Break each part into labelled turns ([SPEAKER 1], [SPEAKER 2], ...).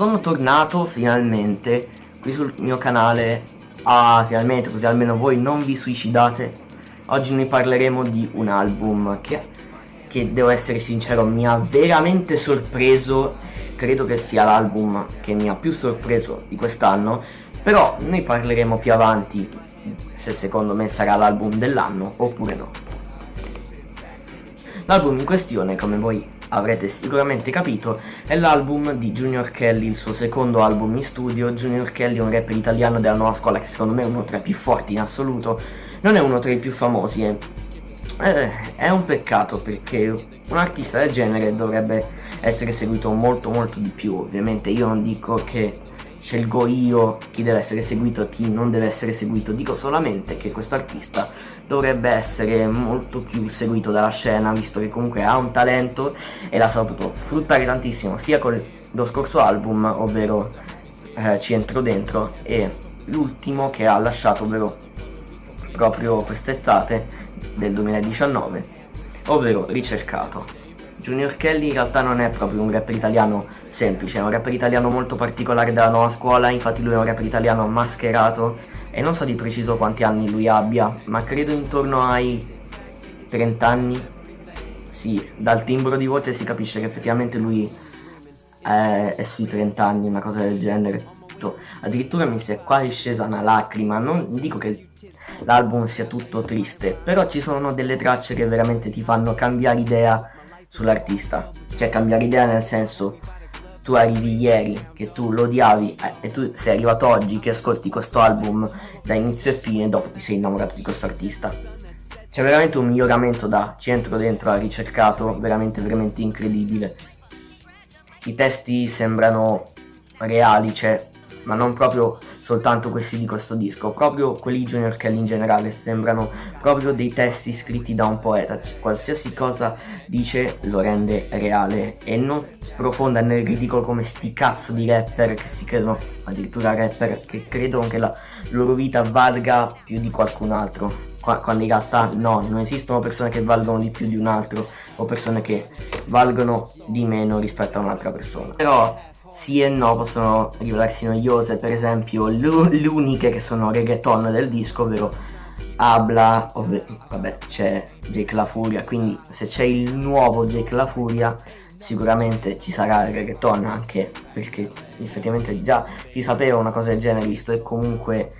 [SPEAKER 1] sono tornato finalmente qui sul mio canale. Ah, finalmente, così almeno voi non vi suicidate. Oggi noi parleremo di un album che, che devo essere sincero, mi ha veramente sorpreso. Credo che sia l'album che mi ha più sorpreso di quest'anno. Però noi parleremo più avanti se secondo me sarà l'album dell'anno oppure no L'album in questione, come voi avrete sicuramente capito, è l'album di Junior Kelly, il suo secondo album in studio. Junior Kelly è un rapper italiano della nuova scuola che secondo me è uno tra i più forti in assoluto, non è uno tra i più famosi. Eh. Eh, è un peccato perché un artista del genere dovrebbe essere seguito molto molto di più. Ovviamente io non dico che scelgo io chi deve essere seguito e chi non deve essere seguito, dico solamente che questo artista dovrebbe essere molto più seguito dalla scena visto che comunque ha un talento e l'ha saputo sfruttare tantissimo sia con lo scorso album ovvero eh, Ci entro dentro e l'ultimo che ha lasciato ovvero proprio quest'estate del 2019 ovvero Ricercato. Junior Kelly in realtà non è proprio un rapper italiano semplice, è un rapper italiano molto particolare della nuova scuola, infatti lui è un rapper italiano mascherato e non so di preciso quanti anni lui abbia, ma credo intorno ai 30 anni. Sì, dal timbro di voce si capisce che effettivamente lui è, è sui 30 anni, una cosa del genere. Addirittura mi si è quasi scesa una lacrima, non dico che l'album sia tutto triste, però ci sono delle tracce che veramente ti fanno cambiare idea sull'artista. Cioè cambiare idea nel senso tu arrivi ieri che tu lo odiavi eh, e tu sei arrivato oggi che ascolti questo album da inizio e fine e dopo ti sei innamorato di questo artista. C'è veramente un miglioramento da centro dentro ha ricercato veramente veramente incredibile. I testi sembrano reali cioè ma non proprio soltanto questi di questo disco, proprio quelli Junior Kelly in generale sembrano proprio dei testi scritti da un poeta, qualsiasi cosa dice lo rende reale e non sprofonda nel ridicolo come sti cazzo di rapper che si credono, addirittura rapper che credono che la loro vita valga più di qualcun altro quando in realtà no, non esistono persone che valgono di più di un altro o persone che valgono di meno rispetto a un'altra persona. Però sì e no possono rivelarsi noiose, per esempio le uniche che sono reggaeton del disco, ovvero Abla, vabbè c'è Jake La Furia, quindi se c'è il nuovo Jake La Furia sicuramente ci sarà il reggaeton anche perché effettivamente già si sapeva una cosa del genere visto e comunque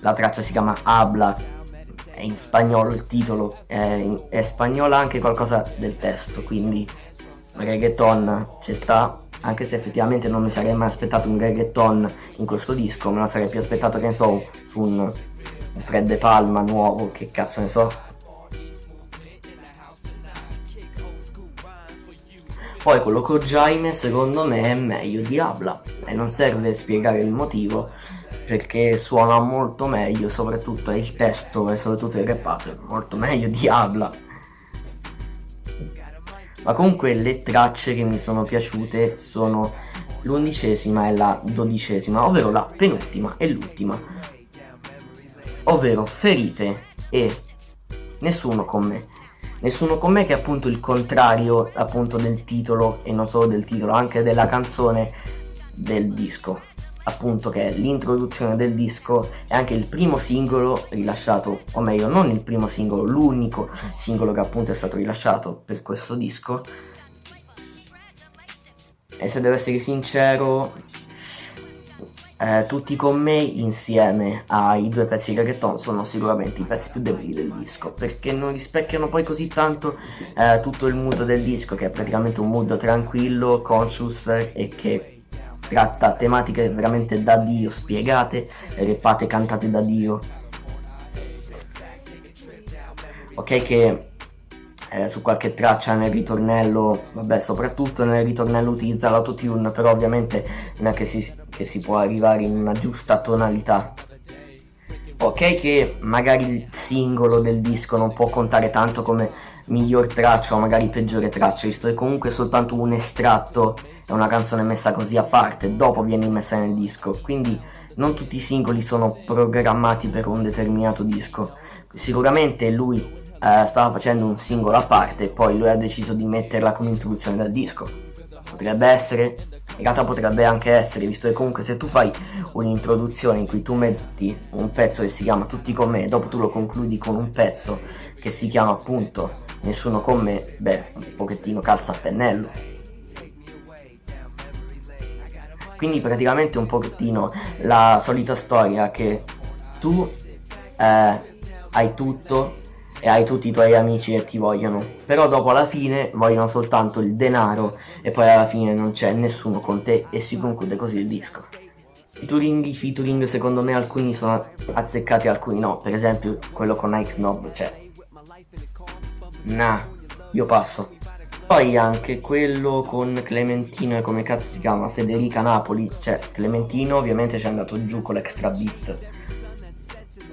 [SPEAKER 1] la traccia si chiama Abla è in spagnolo il titolo è, è spagnola anche qualcosa del testo quindi reggaeton ci sta anche se effettivamente non mi sarei mai aspettato un reggaeton in questo disco, me lo sarei più aspettato che ne so su un Fred De Palma nuovo, che cazzo ne so. Poi quello con Jaime secondo me è meglio di Abla e non serve spiegare il motivo perché suona molto meglio, soprattutto il testo e soprattutto il repato è molto meglio di Abla. Ma comunque le tracce che mi sono piaciute sono l'undicesima e la dodicesima ovvero la penultima e l'ultima. Ovvero ferite e nessuno con me. Nessuno con me che è appunto il contrario appunto del titolo e non solo del titolo anche della canzone del disco appunto che è l'introduzione del disco e anche il primo singolo rilasciato, o meglio non il primo singolo, l'unico singolo che appunto è stato rilasciato per questo disco. E se devo essere sincero, eh, tutti con me insieme ai due pezzi di reggaeton sono sicuramente i pezzi più deboli del disco perché non rispecchiano poi così tanto eh, tutto il mood del disco che è praticamente un mood tranquillo, conscious e che tratta tematiche veramente da Dio, spiegate, repate, cantate da Dio. Ok che eh, su qualche traccia nel ritornello, vabbè soprattutto nel ritornello utilizza l'autotune, però ovviamente non è che si, che si può arrivare in una giusta tonalità. Ok che magari il singolo del disco non può contare tanto come miglior traccia o magari peggiore traccia, visto che comunque è soltanto un estratto è una canzone messa così a parte, dopo viene messa nel disco, quindi non tutti i singoli sono programmati per un determinato disco. Sicuramente lui eh, stava facendo un singolo a parte e poi lui ha deciso di metterla come introduzione dal disco. Potrebbe essere, in realtà potrebbe anche essere, visto che comunque se tu fai un'introduzione in cui tu metti un pezzo che si chiama Tutti con me e dopo tu lo concludi con un pezzo che si chiama appunto Nessuno con me, beh, un pochettino calza a pennello. Quindi praticamente un pochettino la solita storia che tu eh, hai tutto e hai tutti i tuoi amici che ti vogliono, però dopo alla fine vogliono soltanto il denaro e poi alla fine non c'è nessuno con te e si conclude così il disco. Featuring, i featuring secondo me alcuni sono azzeccati alcuni no, per esempio quello con Ike Snob, cioè... Nah, io passo. Poi anche quello con Clementino e come cazzo si chiama, Federica Napoli, cioè Clementino ovviamente ci è andato giù con l'extra beat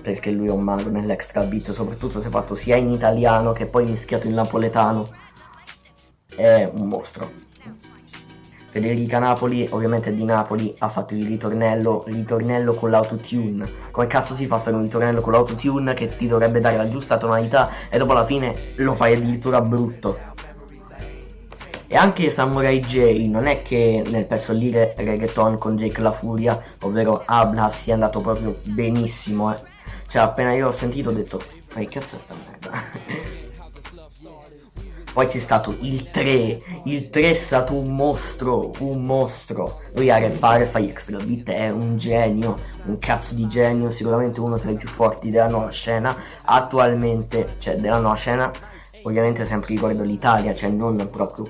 [SPEAKER 1] perché lui è un mago nell'extra beat, soprattutto se fatto sia in italiano che poi mischiato in napoletano. È un mostro. Federica Napoli, ovviamente di Napoli, ha fatto il ritornello, ritornello con l'autotune. Come cazzo si fa a fare un ritornello con l'autotune che ti dovrebbe dare la giusta tonalità e dopo alla fine lo fai addirittura brutto? E anche Samurai J non è che nel pezzo lì reggaeton con Jake La Furia, ovvero Abla, sia andato proprio benissimo, eh. Cioè appena io ho sentito ho detto, che cazzo sta merda? Poi c'è stato il 3, il 3 è stato un mostro, un mostro. Lui a rappare fai extra beat è un genio, un cazzo di genio, sicuramente uno tra i più forti della nuova scena. Attualmente, cioè della nuova scena, ovviamente sempre riguardo l'Italia, cioè non proprio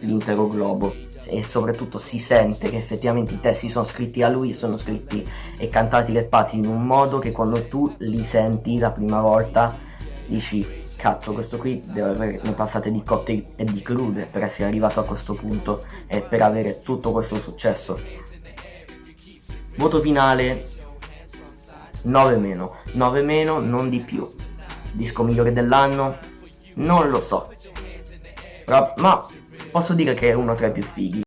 [SPEAKER 1] l'intero globo e soprattutto si sente che effettivamente i testi sono scritti a lui, sono scritti e cantati leppati in un modo che quando tu li senti la prima volta dici cazzo questo qui deve avere ne passate di cotte e di crude per essere arrivato a questo punto e per avere tutto questo successo. Voto finale. 9 meno. 9 meno non di più. Disco migliore dell'anno? Non lo so. Ma posso dire che è uno tra i più fighi